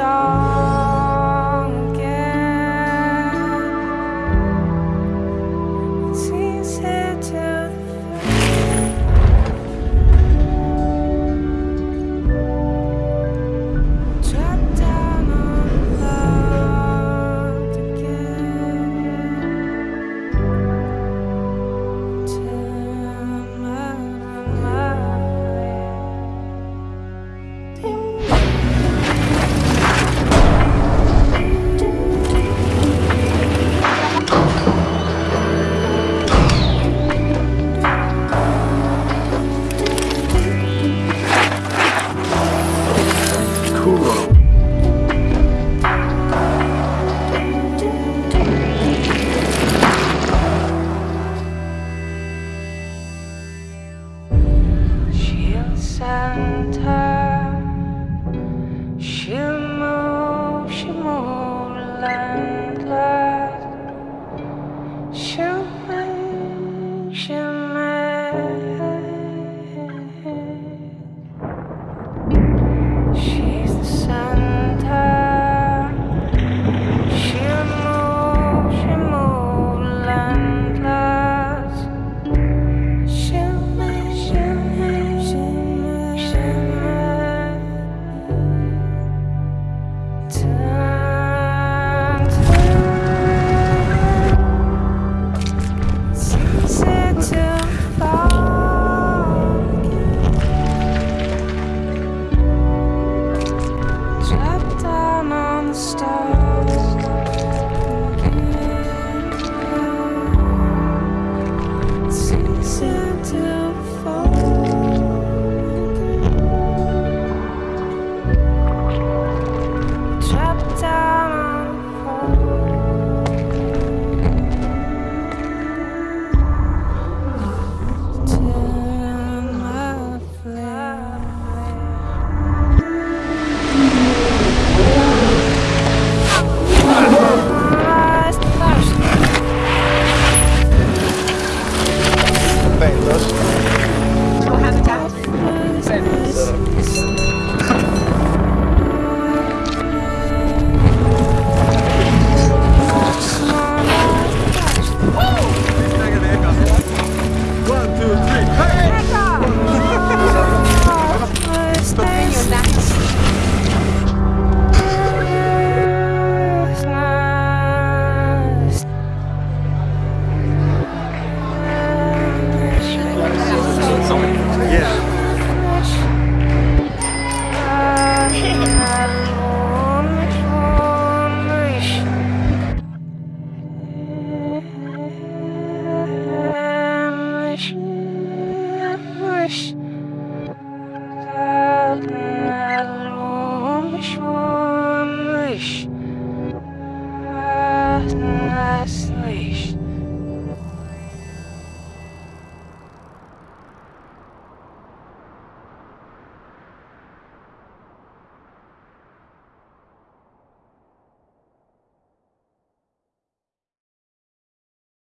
saw Santa